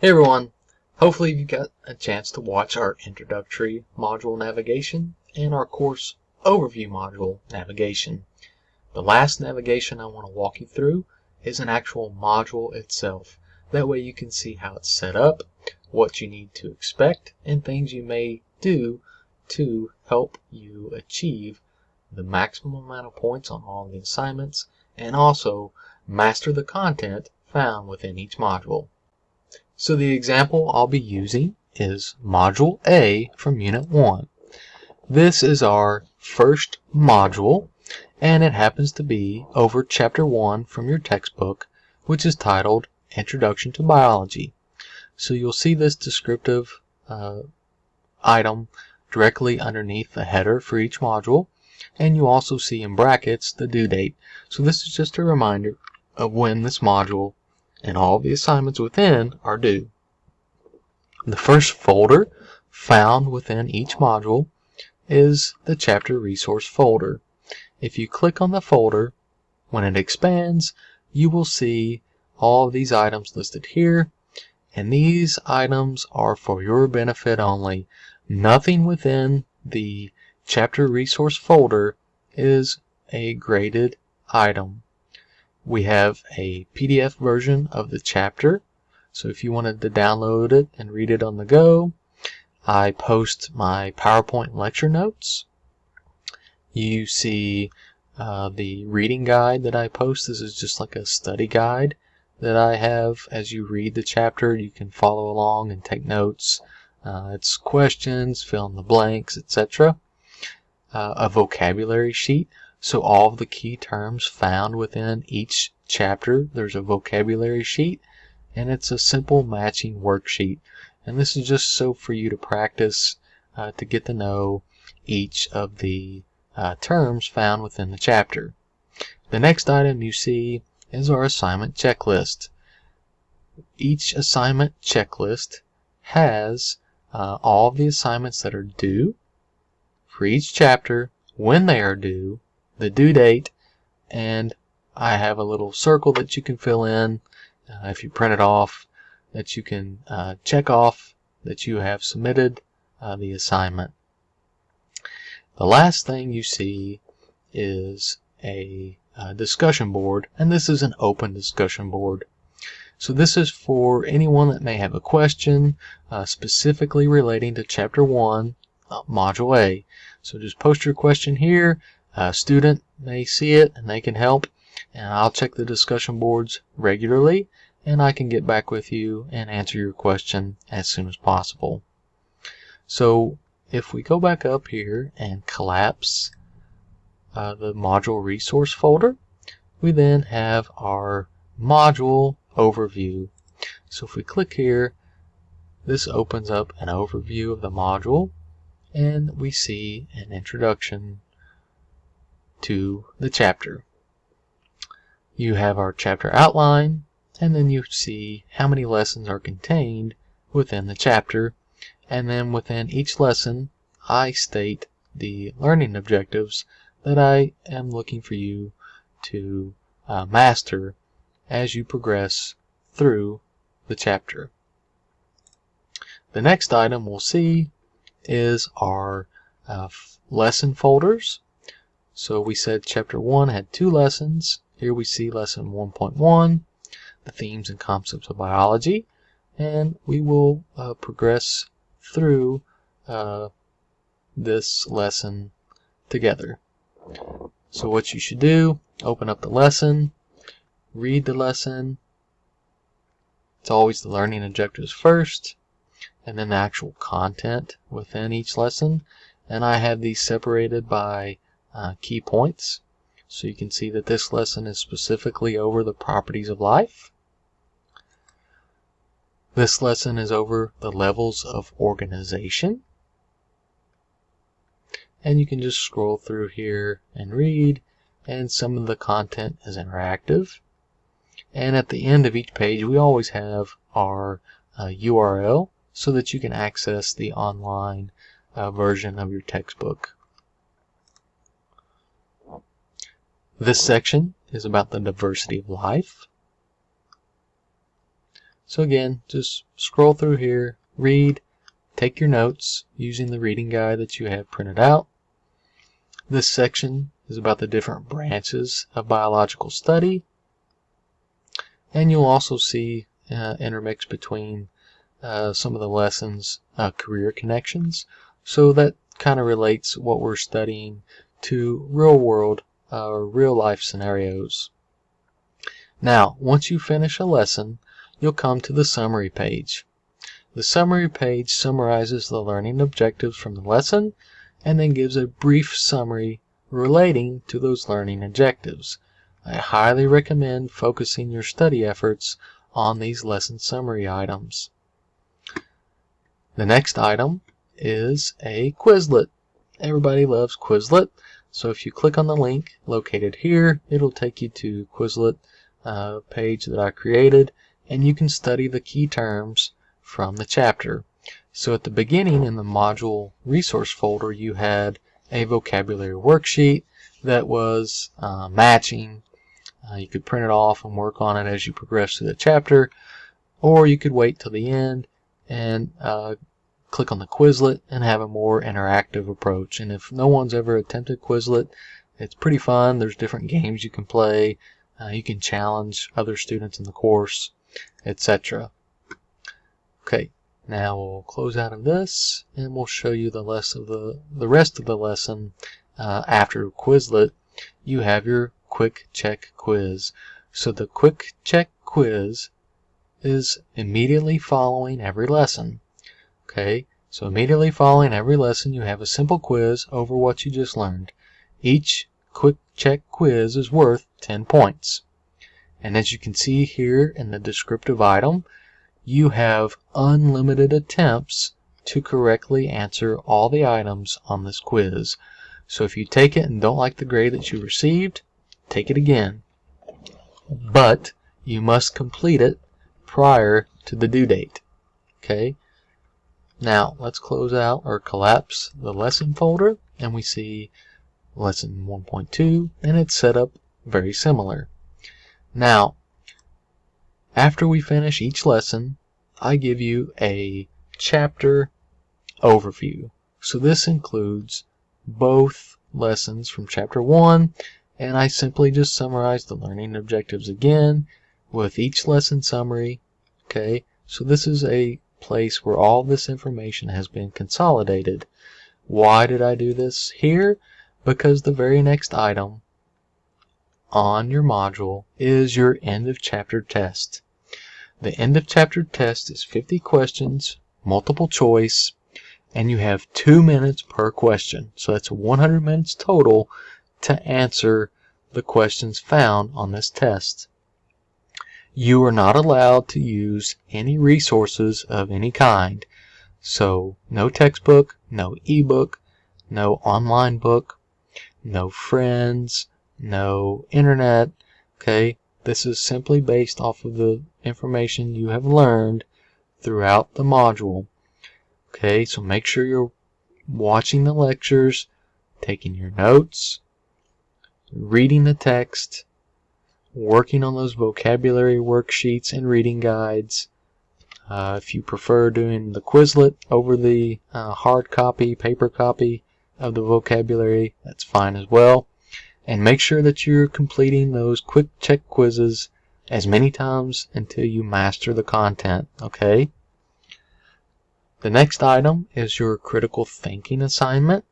Hey everyone! Hopefully you got a chance to watch our introductory module navigation and our course overview module navigation. The last navigation I want to walk you through is an actual module itself. That way you can see how it's set up, what you need to expect, and things you may do to help you achieve the maximum amount of points on all the assignments and also master the content found within each module. So the example I'll be using is Module A from Unit 1. This is our first module and it happens to be over Chapter 1 from your textbook which is titled Introduction to Biology. So you'll see this descriptive uh, item directly underneath the header for each module and you also see in brackets the due date. So this is just a reminder of when this module and all the assignments within are due. The first folder found within each module is the chapter resource folder. If you click on the folder, when it expands, you will see all these items listed here, and these items are for your benefit only. Nothing within the chapter resource folder is a graded item we have a PDF version of the chapter. So if you wanted to download it and read it on the go, I post my PowerPoint lecture notes. You see uh, the reading guide that I post. This is just like a study guide that I have as you read the chapter. You can follow along and take notes. Uh, it's questions, fill in the blanks, etc. Uh, a vocabulary sheet. So all of the key terms found within each chapter, there's a vocabulary sheet and it's a simple matching worksheet. And this is just so for you to practice uh, to get to know each of the uh, terms found within the chapter. The next item you see is our assignment checklist. Each assignment checklist has uh, all the assignments that are due for each chapter, when they are due, the due date and I have a little circle that you can fill in uh, if you print it off that you can uh, check off that you have submitted uh, the assignment. The last thing you see is a, a discussion board and this is an open discussion board. So this is for anyone that may have a question uh, specifically relating to Chapter 1, uh, Module A. So just post your question here a student may see it and they can help and I'll check the discussion boards regularly and I can get back with you and answer your question as soon as possible. So if we go back up here and collapse uh, the module resource folder, we then have our module overview. So if we click here, this opens up an overview of the module and we see an introduction to the chapter. You have our chapter outline, and then you see how many lessons are contained within the chapter, and then within each lesson I state the learning objectives that I am looking for you to uh, master as you progress through the chapter. The next item we'll see is our uh, lesson folders so we said chapter 1 had two lessons. Here we see lesson 1.1, the themes and concepts of biology. And we will uh, progress through uh, this lesson together. So what you should do, open up the lesson, read the lesson. It's always the learning objectives first, and then the actual content within each lesson. And I have these separated by uh, key points. So you can see that this lesson is specifically over the properties of life. This lesson is over the levels of organization. And you can just scroll through here and read, and some of the content is interactive. And at the end of each page, we always have our uh, URL so that you can access the online uh, version of your textbook. This section is about the diversity of life. So again, just scroll through here, read, take your notes using the reading guide that you have printed out. This section is about the different branches of biological study. And you'll also see uh, intermixed between uh, some of the lessons uh, career connections. So that kind of relates what we're studying to real world or uh, real life scenarios. Now, once you finish a lesson, you'll come to the summary page. The summary page summarizes the learning objectives from the lesson and then gives a brief summary relating to those learning objectives. I highly recommend focusing your study efforts on these lesson summary items. The next item is a Quizlet. Everybody loves Quizlet. So if you click on the link located here, it'll take you to Quizlet uh, page that I created and you can study the key terms from the chapter. So at the beginning in the module resource folder you had a vocabulary worksheet that was uh, matching. Uh, you could print it off and work on it as you progress through the chapter or you could wait till the end and uh, click on the Quizlet and have a more interactive approach. And if no one's ever attempted Quizlet, it's pretty fun. There's different games you can play. Uh, you can challenge other students in the course, etc. Okay, now we'll close out of this and we'll show you the rest of the, the rest of the lesson uh, after Quizlet. You have your quick check quiz. So the quick check quiz is immediately following every lesson. Okay, so immediately following every lesson you have a simple quiz over what you just learned. Each quick check quiz is worth 10 points. And as you can see here in the descriptive item, you have unlimited attempts to correctly answer all the items on this quiz. So if you take it and don't like the grade that you received, take it again. But you must complete it prior to the due date. Okay, now let's close out or collapse the lesson folder and we see lesson 1.2 and it's set up very similar. Now after we finish each lesson I give you a chapter overview. So this includes both lessons from chapter 1 and I simply just summarize the learning objectives again with each lesson summary. Okay, so this is a place where all this information has been consolidated. Why did I do this here? Because the very next item on your module is your end of chapter test. The end of chapter test is 50 questions, multiple choice, and you have two minutes per question. So that's 100 minutes total to answer the questions found on this test. You are not allowed to use any resources of any kind. So no textbook, no ebook, no online book, no friends, no internet. Okay, this is simply based off of the information you have learned throughout the module. Okay, so make sure you're watching the lectures, taking your notes, reading the text, working on those vocabulary worksheets and reading guides. Uh, if you prefer doing the Quizlet over the uh, hard copy, paper copy of the vocabulary, that's fine as well. And make sure that you're completing those quick check quizzes as many times until you master the content, okay? The next item is your critical thinking assignment,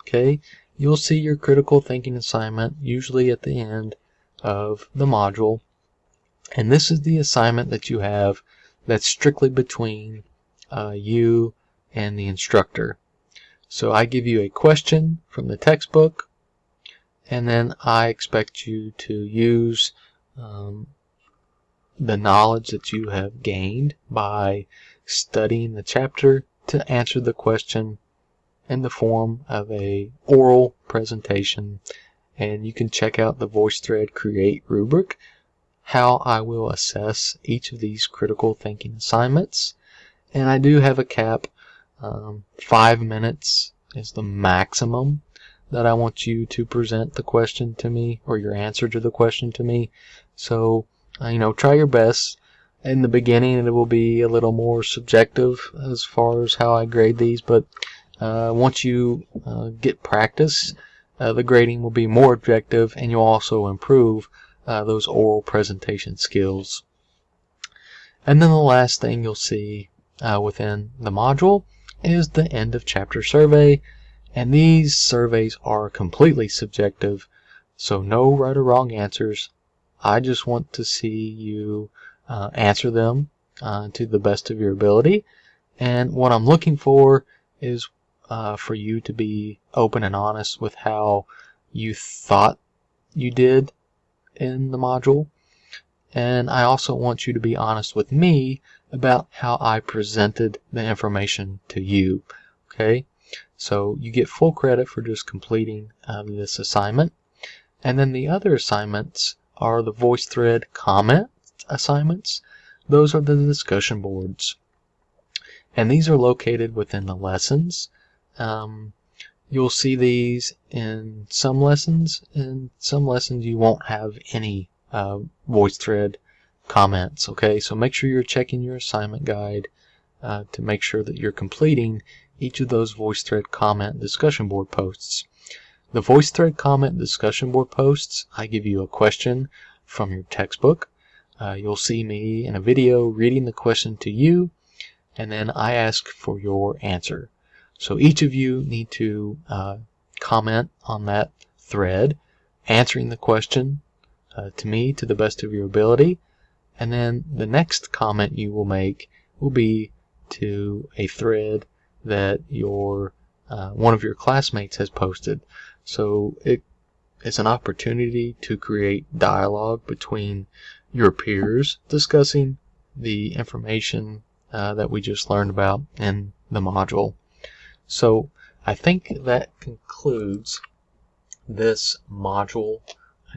okay? You'll see your critical thinking assignment usually at the end of the module. And this is the assignment that you have that's strictly between uh, you and the instructor. So I give you a question from the textbook and then I expect you to use um, the knowledge that you have gained by studying the chapter to answer the question in the form of a oral presentation and you can check out the VoiceThread Create rubric, how I will assess each of these critical thinking assignments. And I do have a cap, um, five minutes is the maximum that I want you to present the question to me or your answer to the question to me. So, uh, you know, try your best in the beginning it will be a little more subjective as far as how I grade these, but uh, once you uh, get practice, uh, the grading will be more objective and you'll also improve uh, those oral presentation skills. And then the last thing you'll see uh, within the module is the end of chapter survey and these surveys are completely subjective so no right or wrong answers I just want to see you uh, answer them uh, to the best of your ability and what I'm looking for is uh, for you to be open and honest with how you thought you did in the module. And I also want you to be honest with me about how I presented the information to you okay? So you get full credit for just completing uh, this assignment. And then the other assignments are the VoiceThread comment assignments. Those are the discussion boards. And these are located within the lessons um, you'll see these in some lessons in some lessons you won't have any uh, VoiceThread comments. Okay, so make sure you're checking your assignment guide uh, to make sure that you're completing each of those VoiceThread comment discussion board posts. The VoiceThread comment discussion board posts, I give you a question from your textbook. Uh, you'll see me in a video reading the question to you, and then I ask for your answer. So each of you need to uh, comment on that thread, answering the question uh, to me to the best of your ability. And then the next comment you will make will be to a thread that your uh, one of your classmates has posted. So it is an opportunity to create dialogue between your peers discussing the information uh, that we just learned about in the module. So I think that concludes this module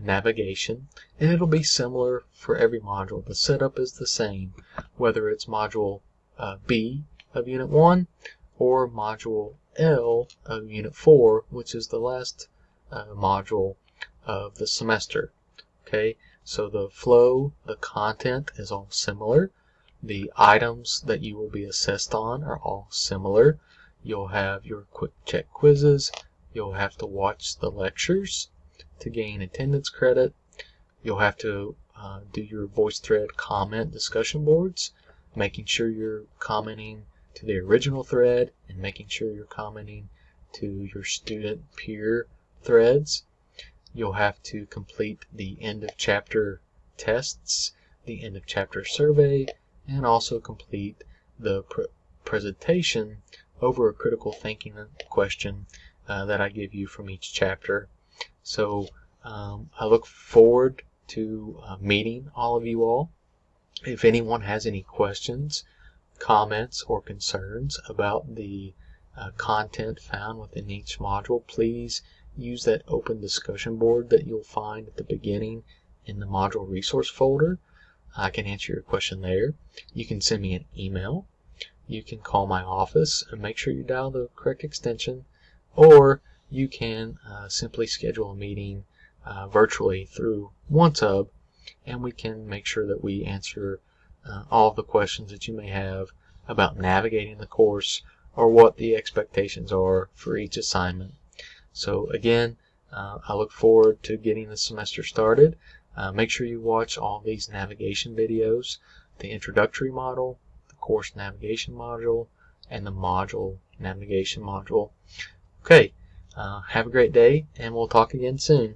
navigation and it'll be similar for every module. The setup is the same whether it's module uh, B of unit 1 or module L of unit 4 which is the last uh, module of the semester. Okay, so the flow, the content is all similar. The items that you will be assessed on are all similar. You'll have your quick check quizzes. You'll have to watch the lectures to gain attendance credit. You'll have to uh, do your VoiceThread comment discussion boards, making sure you're commenting to the original thread and making sure you're commenting to your student peer threads. You'll have to complete the end of chapter tests, the end of chapter survey, and also complete the pr presentation over a critical thinking question uh, that I give you from each chapter. So um, I look forward to uh, meeting all of you all. If anyone has any questions, comments, or concerns about the uh, content found within each module, please use that open discussion board that you'll find at the beginning in the module resource folder. I can answer your question there. You can send me an email. You can call my office and make sure you dial the correct extension, or you can uh, simply schedule a meeting uh, virtually through OneTub and we can make sure that we answer uh, all the questions that you may have about navigating the course or what the expectations are for each assignment. So again, uh, I look forward to getting the semester started. Uh, make sure you watch all these navigation videos, the introductory model, course navigation module, and the module navigation module. Okay, uh, have a great day, and we'll talk again soon.